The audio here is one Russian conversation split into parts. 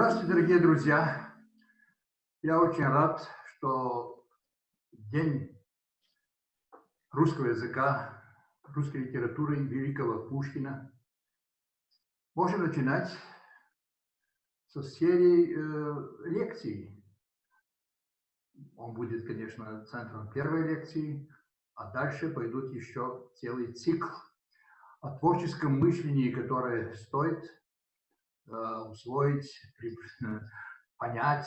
Здравствуйте, дорогие друзья! Я очень рад, что День русского языка, русской литературы великого Пушкина можем начинать со серии э, лекций. Он будет, конечно, центром первой лекции, а дальше пойдут еще целый цикл о творческом мышлении, которое стоит усвоить, понять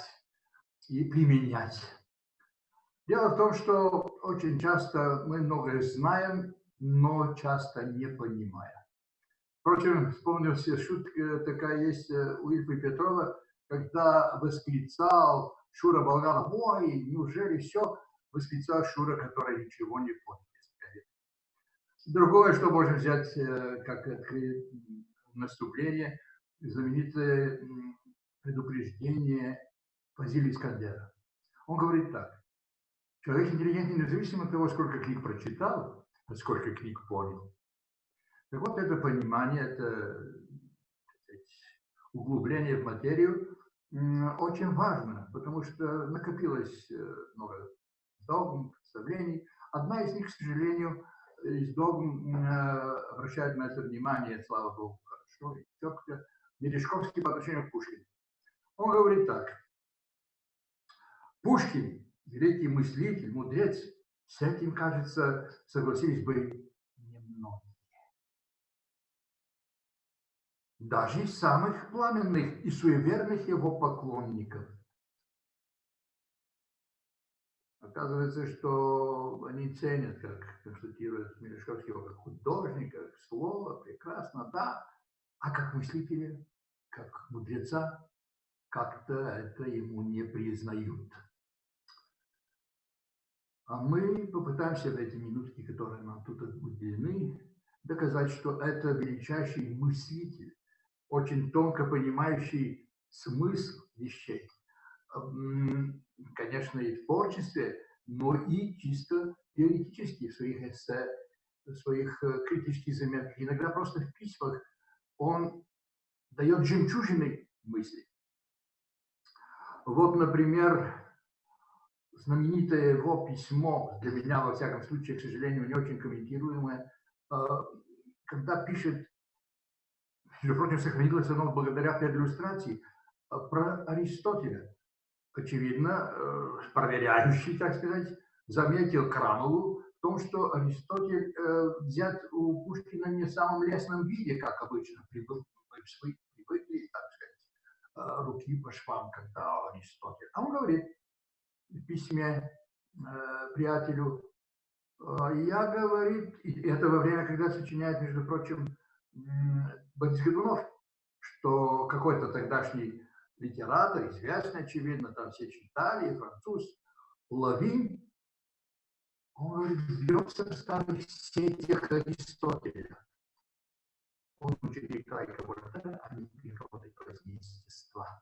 и применять. Дело в том, что очень часто мы многое знаем, но часто не понимаем. Впрочем, вспомнил себе шутка такая есть э, у Ильфа Петрова, когда восклицал Шура Болгаров, ой, неужели все, восклицал Шура, который ничего не понял. Другое, что можно взять э, как наступление, знаменитое предупреждение Фазили Искандера. Он говорит так. Человек интеллигентный независимо от того, сколько книг прочитал, а сколько книг понял. Так вот, это понимание, это углубление в материю очень важно, потому что накопилось э, много догм, представлений. Одна из них, к сожалению, из догм э, обращает на это внимание, слава Богу, хорошо и четко, Мережковский по отношению к Пушкину. Он говорит так. Пушкин, великий мыслитель, мудрец, с этим, кажется, согласились бы немногие. Даже из самых пламенных и суеверных его поклонников – Оказывается, что они ценят, как констатирует Мережковский, как художника, как слово, прекрасно, да, а как мыслителя, как мудреца, как-то это ему не признают. А мы попытаемся в эти минутки, которые нам тут уделены, доказать, что это величайший мыслитель, очень тонко понимающий смысл вещей. Конечно, и в творчестве, но и чисто теоретически в своих эссе, в своих э, критических заметках, иногда просто в письмах он дает жемчужины мысли. Вот, например, знаменитое его письмо, для меня, во всяком случае, к сожалению, не очень комментируемое, э, когда пишет, между прочим, сохранилось оно благодаря иллюстрации, э, про Аристотеля очевидно, э, проверяющий, так сказать, заметил Крамову в том, что Аристотель взят у Пушкина не в самом лесном виде, как обычно, привыкли, привыкли так сказать, э, руки по швам, когда Аристотель. А он говорит в письме приятелю, я, говорит, это во время, когда сочиняет, между прочим, Борис Годунов, что какой-то тогдашний литератор, известный, очевидно, там все читали, француз, Лавин, он бьется в старых сетях Аристотеля. Он ученик Крайка Вольтера, а не природы естества.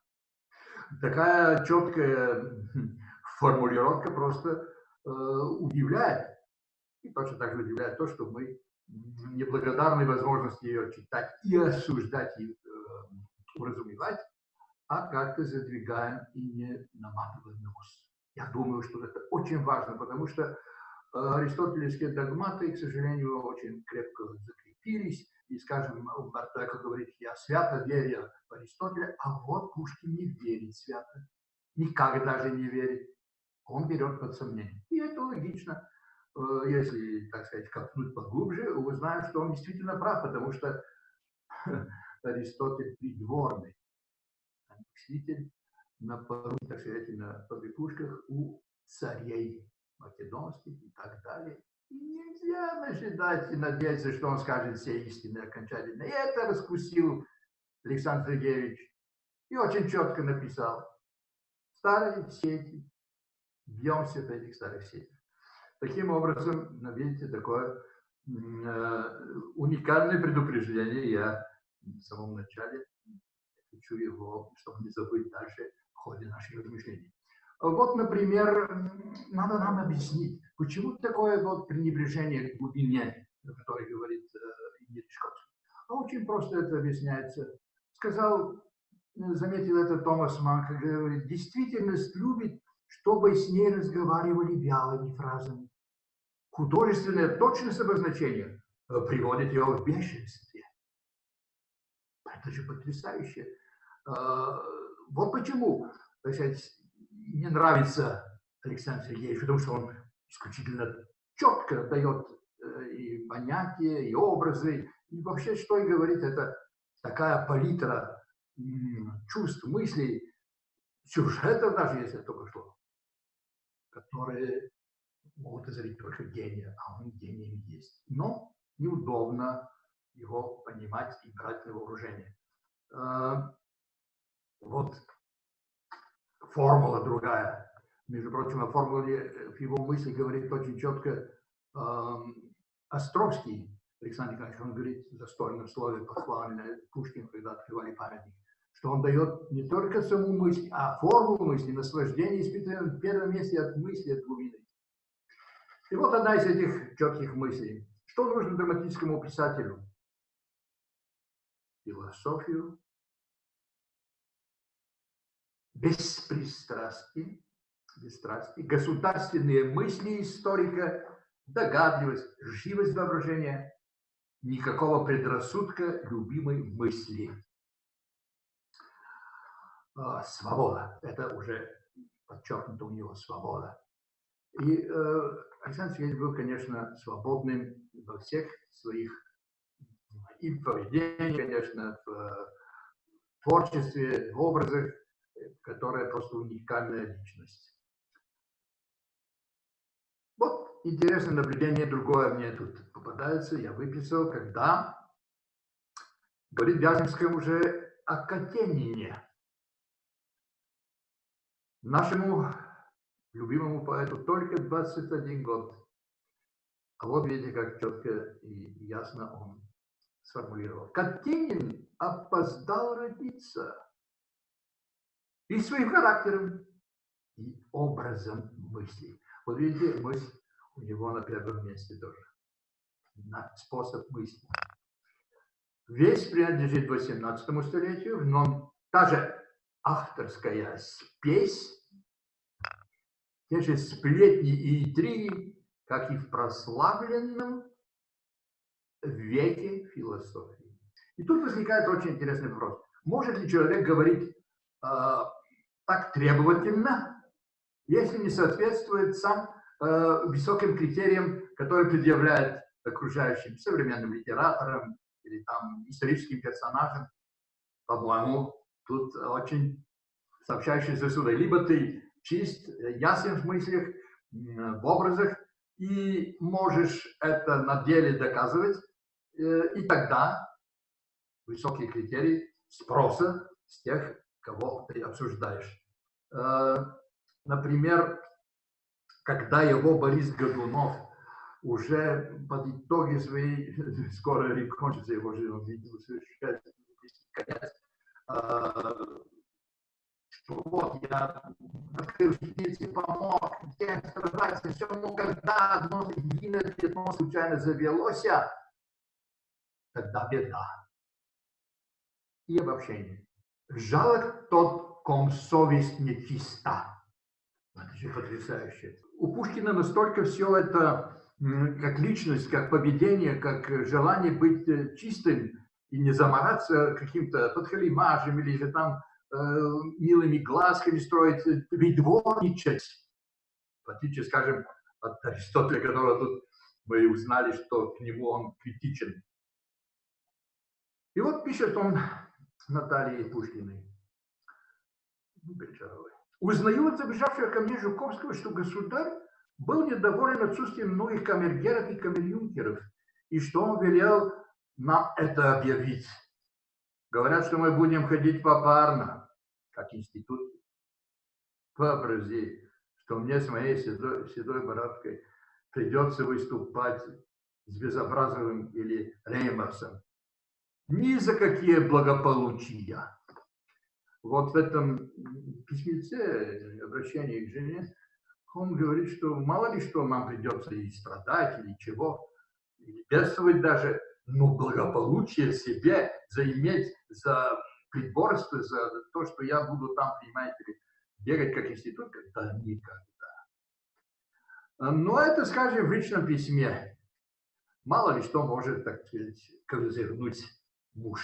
Такая четкая формулировка просто э, удивляет. И точно так же удивляет то, что мы неблагодарны возможности ее читать и осуждать, и э, уразумевать, а как-то задвигаем и не наматываем нос. Я думаю, что это очень важно, потому что э, аристотелевские догматы, к сожалению, очень крепко закрепились. И, скажем, Умберто Эко говорит, я свято верю в Аристотеля, а вот Пушкин не верит свято. Никак даже не верит. Он берет под сомнение. И это логично. Э, если, так сказать, копнуть поглубже, узнаем, что он действительно прав, потому что Аристотель придворный мыслитель на пору, так сказать, на побегушках у царей македонских и так далее. Нельзя ожидать и надеяться, что он скажет все истины окончательно. И это раскусил Александр Сергеевич и очень четко написал. Старые сети, бьемся в этих старых сетях. Таким образом, видите, такое э, уникальное предупреждение я в самом начале хочу его, чтобы не забыть дальше в ходе наших размышлений. Вот, например, надо нам объяснить, почему такое вот пренебрежение к глубине, о которой говорит э, А очень просто это объясняется. Сказал заметил это Томас Манн, говорит, действительность любит, чтобы с ней разговаривали вялыми фразами. Художественное точность обозначения приводит его в бешенстве. Это же потрясающе. Вот почему, сказать, не нравится Александр Сергеевич, потому что он исключительно четко дает э, и понятия, и образы, и вообще, что и говорит, это такая палитра чувств, мыслей, сюжетов даже, если только что, которые могут озарить только гения, а он гением есть. Но неудобно его понимать и брать на вооружение. А, вот формула другая. Между прочим, о формуле его мысли говорит очень четко э, Островский, Александр Николаевич, он говорит в застольном слове похвально Пушкин, когда открывали памятник, что он дает не только саму мысль, а формулу мысли, наслаждение испытываем в первом месте от мысли, от глубины. И вот одна из этих четких мыслей. Что нужно драматическому писателю? Философию, беспристрастие, бесстрастие, государственные мысли историка, догадливость, живость воображения, никакого предрассудка любимой мысли. А, свобода. Это уже подчеркнуто у него свобода. И э, Александр Сергеевич был, конечно, свободным во всех своих и поведении, конечно, в творчестве, в образах, которая просто уникальная личность. Интересное наблюдение другое мне тут попадается, я выписал, когда говорит Вяземская уже о Катенине. Нашему любимому поэту только 21 год. А вот видите, как четко и ясно он сформулировал. Катенин опоздал родиться и своим характером, и образом мысли. Вот видите, мысль у него на первом месте тоже. На способ мысли. Весь принадлежит 18 столетию, но та же авторская спесь, те же сплетни и интриги, как и в прославленном веке философии. И тут возникает очень интересный вопрос. Может ли человек говорить э, так требовательно, если не соответствует сам э, высоким критериям, которые предъявляет окружающим современным литераторам или там историческим персонажам. По-моему, тут очень сообщающийся сюда. Либо ты чист, ясен в мыслях, в образах, и можешь это на деле доказывать, э, и тогда высокие критерии спроса с тех, кого ты обсуждаешь. Э, например, когда его Борис Годунов уже под итоги своей, скоро кончится его жизнь, он видел конец, э, что вот я открыл теплицы, помог всем страдать, все, но когда одно единое пятно случайно завелось, тогда беда и обобщение. Жалок тот, ком совесть нечиста. Это же потрясающе. У Пушкина настолько все это, как личность, как поведение, как желание быть э, чистым и не замораться каким-то подхалимажем или же там э, милыми глазками строить, придворничать. В отличие, скажем, от Аристотеля, которого тут мы узнали, что к нему он критичен. И вот пишет он Наталье Пушкиной. Узнаю от забежавшего ко мне Жуковского, что государь был недоволен отсутствием многих камергеров и камерюнкеров, и что он велел нам это объявить. Говорят, что мы будем ходить попарно, как институт. Вообрази, что мне с моей седой, седой бородкой придется выступать с Безобразовым или Реймерсом. Ни за какие благополучия вот в этом письмеце, обращении к жене, он говорит, что мало ли что нам придется и страдать, или чего, или бедствовать даже, но благополучие себе заиметь за приборство за то, что я буду там, понимаете ли, бегать как институт, да никогда. Но это, скажем, в личном письме. Мало ли что может, так сказать, козырнуть муж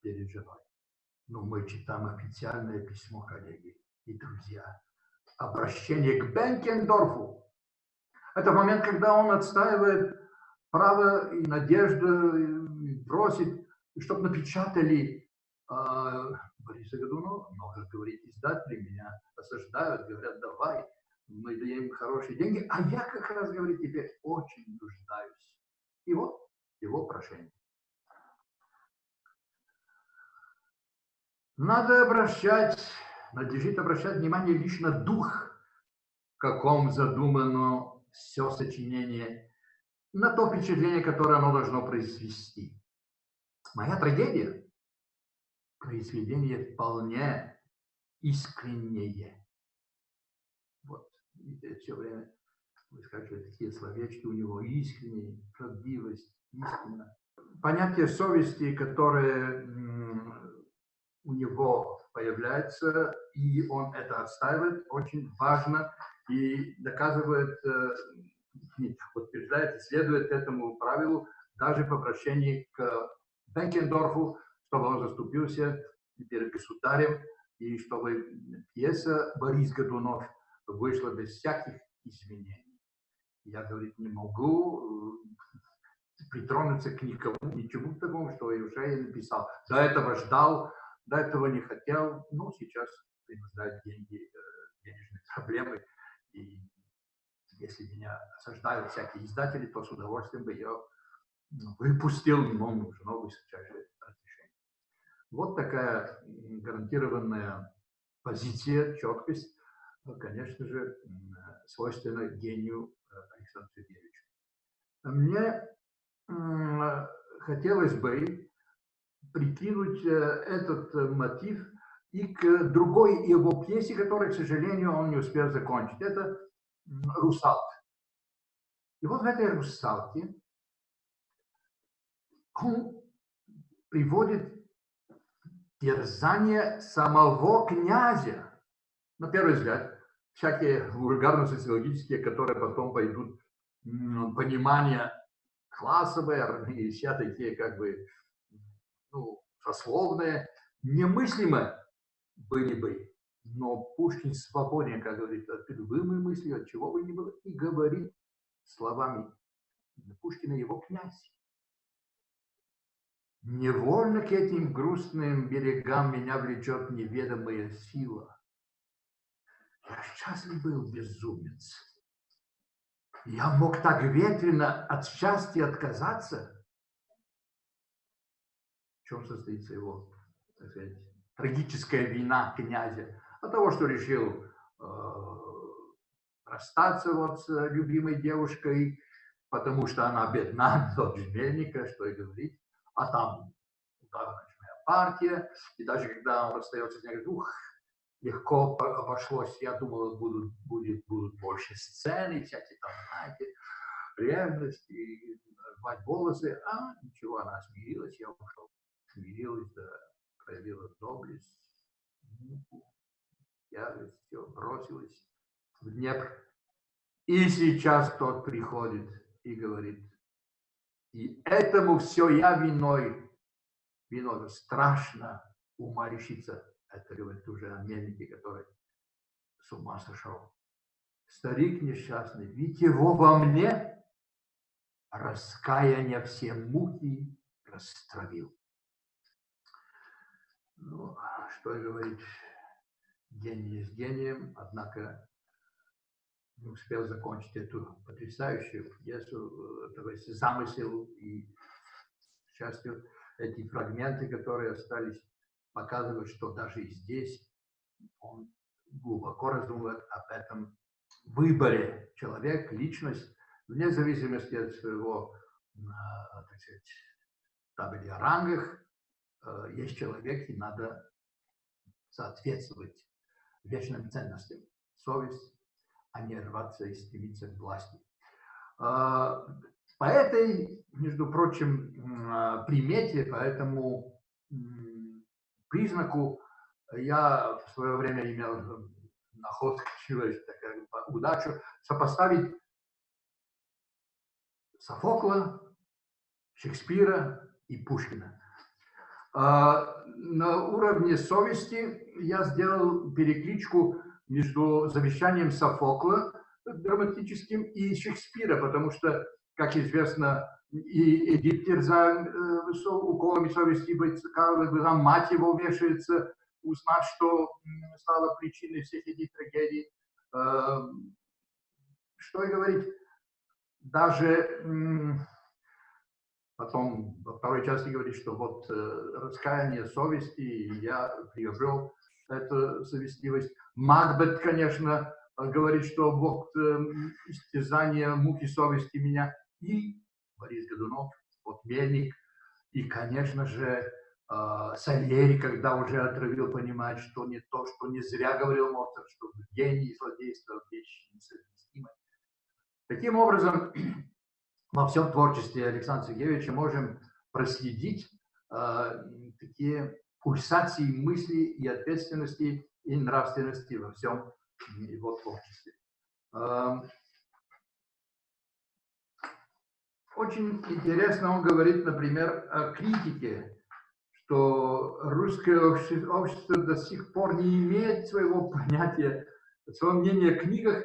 перед женой. Но мы читаем официальное письмо, коллеги и друзья. Обращение к Бенкендорфу. Это момент, когда он отстаивает право и надежду, и просит, чтобы напечатали э, Бориса Годунова. Но, как говорит издатели, меня осаждают, говорят, давай, мы даем хорошие деньги. А я как раз, говорит, теперь очень нуждаюсь. И вот его прошение. Надо обращать, надлежит обращать внимание лишь на дух, в каком задумано все сочинение, на то впечатление, которое оно должно произвести. Моя трагедия – произведение вполне искреннее. Вот, видите, все время выскакивают такие словечки у него, искренне, правдивость, истина. Понятие совести, которое у него появляется, и он это отстаивает, очень важно и доказывает, э, утверждает, следует этому правилу даже по обращению к Бенкендорфу, чтобы он заступился перед государем, и чтобы пьеса «Борис Годунов» вышла без всяких изменений. Я, говорит, не могу э, притронуться к никому, ничему такому, что я уже написал. До этого ждал, до этого не хотел, но сейчас принуждают деньги, э, денежные проблемы. И если меня осаждают всякие издатели, то с удовольствием бы я ну, выпустил, но нужно высочайшее разрешение. Вот такая гарантированная позиция, четкость, конечно же, свойственна гению э, Александра Сергеевича. Мне хотелось бы прикинуть э, этот э, мотив и к другой его пьесе, которую, к сожалению, он не успел закончить. Это «Русалка». И вот в этой «Русалке» он приводит терзание самого князя. На первый взгляд, всякие вульгарно-социологические, которые потом пойдут понимание классовое, и все такие как бы ну, сословные, немыслимо были бы. Но Пушкин свободен, как говорит, от любымой мысли, от чего бы ни было, и говорит словами Пушкина его князь. Невольно к этим грустным берегам меня влечет неведомая сила. Я счастлив был, безумец. Я мог так ветрено от счастья отказаться чем состоится его, так сказать, трагическая вина князя? От того, что решил э, расстаться вот с любимой девушкой, потому что она бедна до жмельника, что и говорить, а там ударная партия, и даже когда он расстается с ней, говорит, ух, легко обошлось, я думал, будут, будет, будут больше сцены, всякие там, знаете, ревность и рвать волосы, а ничего, она смирилась, я ушел смирилась, да, проявила доблесть, муку, ярость, все, бросилась в Днепр. И сейчас тот приходит и говорит, и этому все я виной, виной, страшно ума. Это говорит уже о мельнике, который с ума сошел. Старик несчастный, ведь его во мне раскаяние все муки растравил. Ну, что говорить, гений с гением, однако не успел закончить эту потрясающую пьесу, то есть замысел и, к счастью, эти фрагменты, которые остались, показывают, что даже и здесь он глубоко раздумывает об этом выборе. Человек, личность, вне зависимости от своего, а, так сказать, табели о рангах, Э, есть человек, и надо соответствовать вечным ценностям. Совесть, а не рваться и стремиться к власти. Э, по этой, между прочим, э, примете, по этому признаку. Я в свое время имел находку, такая удачу, сопоставить Софокла, Шекспира и Пушкина. А, на уровне совести я сделал перекличку между завещанием Софокла драматическим и Шекспира, потому что, как известно, и Эдип терзан э, уколами совести быть когда мать его вешается, узнав, что стало причиной всех этих трагедий. Э, что и говорить, даже потом во второй части говорит, что вот э, раскаяние совести, я приобрел эту совестливость. Макбет, конечно, говорит, что Бог э, истязание муки совести меня. И Борис Годунов, вот Мельник, и, конечно же, э, Сальери, когда уже отравил, понимает, что не то, что не зря говорил Моцарт, что гений и злодейство вещь несовместимы. Таким образом, во всем творчестве Александра Сергеевича можем проследить э, такие пульсации мысли и ответственности и нравственности во всем его творчестве. Э, очень интересно он говорит, например, о критике, что русское общество, до сих пор не имеет своего понятия, своего мнения о книгах,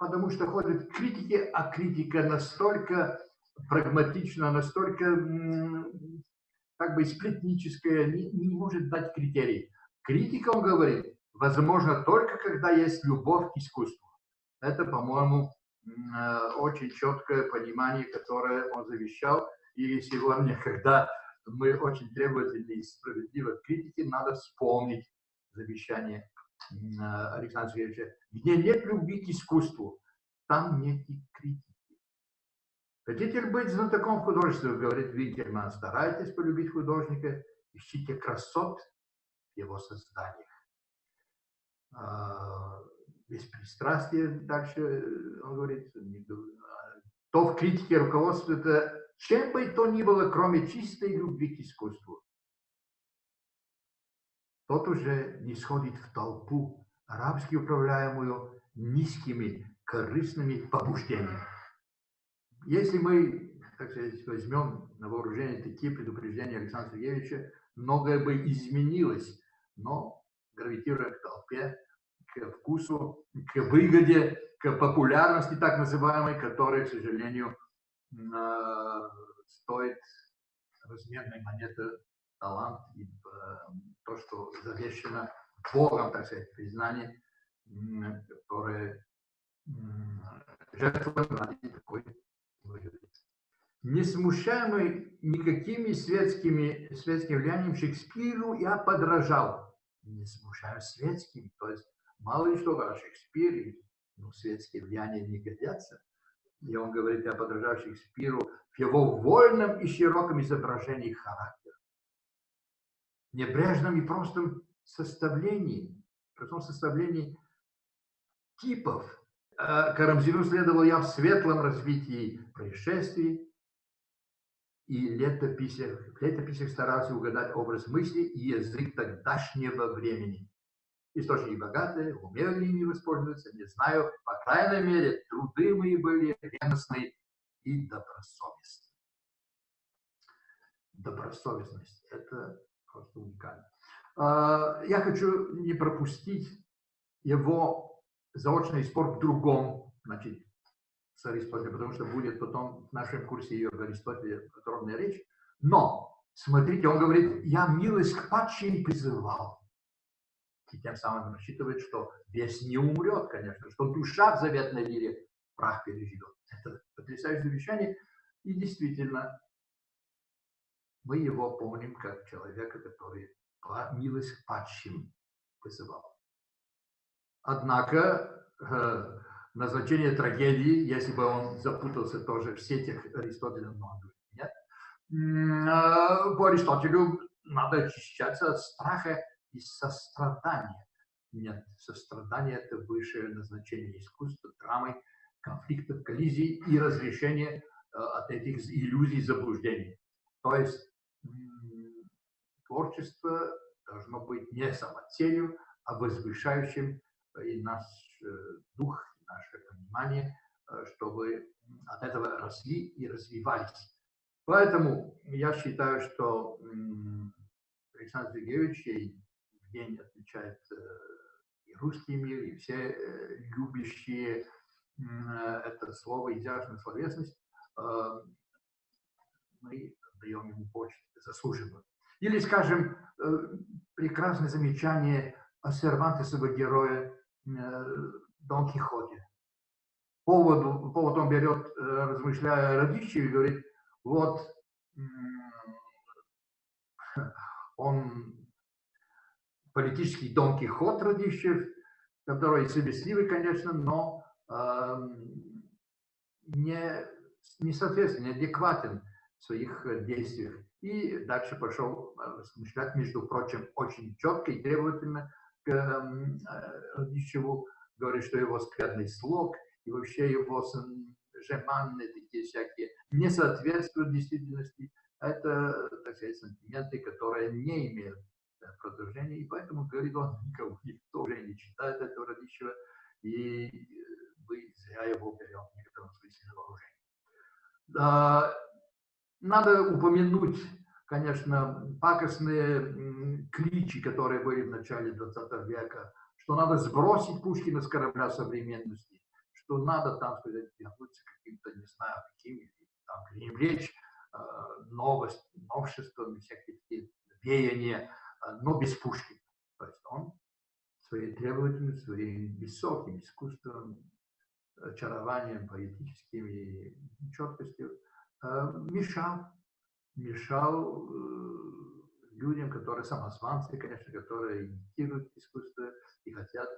потому что ходят критики, а критика настолько прагматична, настолько как бы сплетническая, не, не может дать критерий. Критика, он говорит, возможно только когда есть любовь к искусству. Это, по-моему, э, очень четкое понимание, которое он завещал. И сегодня, когда мы очень требовательны и справедливы к критике, надо вспомнить завещание Александра Сергеевича, где нет любви к искусству, там нет и критики. Хотите быть знатоком художества, говорит Винкерман, старайтесь полюбить художника, ищите красот в его созданиях. А, беспристрастие, дальше он говорит, то в критике руководствуется чем бы то ни было, кроме чистой любви к искусству тот уже не сходит в толпу, арабски управляемую низкими корыстными побуждениями. Если мы, так сказать, возьмем на вооружение такие предупреждения Александра Сергеевича, многое бы изменилось, но гравитируя к толпе, к вкусу, к выгоде, к популярности так называемой, которая, к сожалению, стоит разменной монеты талант и э, то, что завещено Богом, так сказать, признание, которое жертвуем ради такой. Не смущаемый никакими светскими, светским влиянием Шекспиру, я подражал. Не смущаю светским, то есть мало ли что, о Шекспире, ну, светские влияния не годятся. И он говорит, я подражаю Шекспиру в его вольном и широком изображении характера небрежном и простом составлении, простом составлении типов. А Карамзину следовал я в светлом развитии происшествий, и летописях, в летописях старался угадать образ мысли и язык тогдашнего времени. Источники богатые, умели ли ими воспользоваться, не знаю. По крайней мере, труды мои были ревностные и добросовестные. Добросовестность – это просто уникально. А, я хочу не пропустить его заочный спор в другом, значит, с Аристотелем, потому что будет потом в нашем курсе ее в Аристотеле подробная речь. Но, смотрите, он говорит, я милость к падшим призывал. И тем самым рассчитывает, что весь не умрет, конечно, что душа в заветной лире прах переживет. Это потрясающее завещание. И действительно, мы его помним как человека, который милость падшим вызывал. Однако э, назначение трагедии, если бы он запутался тоже в сетях Аристотеля, но нет, э, по Аристотелю надо очищаться от страха и сострадания. Нет, сострадание – это высшее назначение искусства, драмы, конфликтов, коллизий и разрешения э, от этих иллюзий, заблуждений. То есть творчество должно быть не самоцелью, а возвышающим и наш дух, наше понимание, чтобы от этого росли и развивались. Поэтому я считаю, что Александр Сергеевич день отмечает и русский мир, и все любящие это слово, изящную словесность, мы даем ему почту заслуженную. Или, скажем, прекрасное замечание о Сервантесова героя Дон Кихоте. Повод, повод он берет, размышляя о Радищеве, говорит, вот он политический Дон Кихот Радищев, который совестливый, конечно, но э, не, не соответственно, неадекватен своих действиях. И дальше пошел размышлять, между прочим, очень четко и требовательно к э, Радищеву, говорит, что его скверный слог и вообще его жеманные такие всякие не соответствуют действительности. Это, так сказать, сантименты, которые не имеют продолжения, и поэтому, говорит он, никого, никто уже не читает этого Радищева, и мы зря его берем в некотором смысле на вооружение. Надо упомянуть, конечно, пакостные кличи, которые были в начале 20 века, что надо сбросить Пушкина с корабля современности, что надо там, сказать, вернуться каким-то, не знаю, каким, там, пренебречь э, новость, новшествами, всякие такие веяния, э, но без Пушкина. То есть он своей требовательностью, своим высоким искусством, очарованием поэтическим и четкостью мешал, мешал людям, которые самозванцы, конечно, которые имитируют искусство и хотят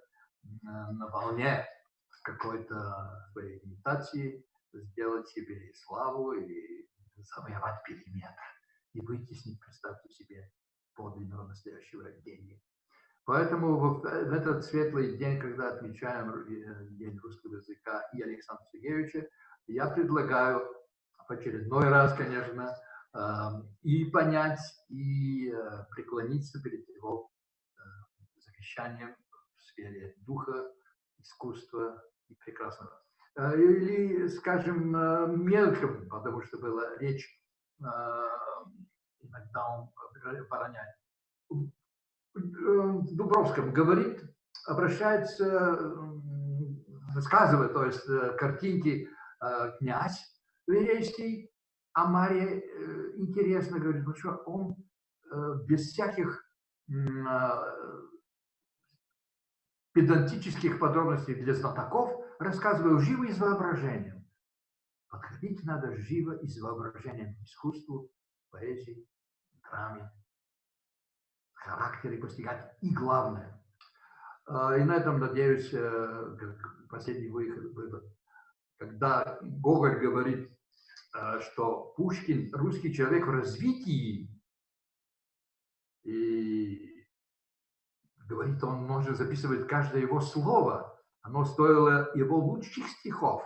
на волне какой-то своей имитации сделать себе славу и завоевать периметр и вытеснить, представьте себе, подлинного настоящего гения. Поэтому в, этот светлый день, когда отмечаем э, День русского языка и Александра Сергеевича, я предлагаю в очередной раз, конечно, эм, и понять, и э, преклониться перед его э, завещанием в сфере духа, искусства и прекрасного. Э, или, скажем, мелком, потому что была речь, иногда он обороняет. В Дубровском говорит, обращается, рассказывает, то есть картинки князь Верейский, а Мария интересно говорит, ну что он без всяких педантических подробностей для знатоков, рассказываю живо и с воображением. Подходить надо живо и с воображением к искусству, поэзии, драме, характере постигать. И главное, а, и на этом, надеюсь, э, последний вывод, когда Гоголь говорит, э, что Пушкин русский человек в развитии, и говорит, он может записывать каждое его слово. Оно стоило его лучших стихов.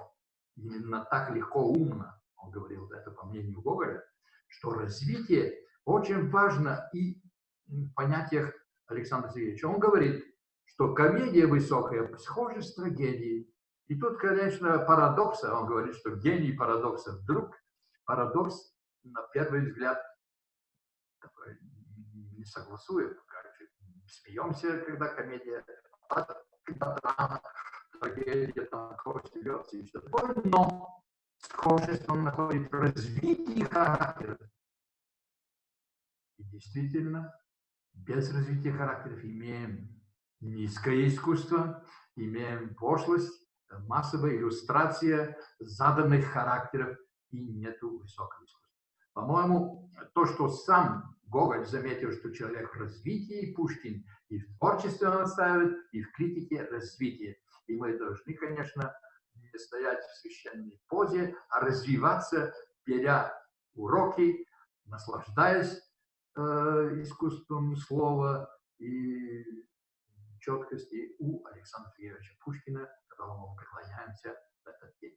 Именно так легко, умно, он говорил это по мнению Гоголя, что развитие очень важно и в понятиях Александра Сергеевича. Он говорит, что комедия высокая схожа с трагедией. И тут, конечно, парадокса, он говорит, что гений парадокса вдруг парадокс, на первый взгляд, который не согласует смеемся, когда комедия, когда драма, трагедия, там, кровь льется и все такое, но схожесть он находит в развитии характера. И действительно, без развития характеров имеем низкое искусство, имеем пошлость, массовая иллюстрация заданных характеров и нету высокого искусства. По-моему, то, что сам Гоголь заметил, что человек в развитии, Пушкин и в творчестве он и в критике развитие. И мы должны, конечно, не стоять в священной позе, а развиваться, беря уроки, наслаждаясь э, искусством слова и четкости у Александра Сергеевича Пушкина, которому мы поклоняемся в этот день.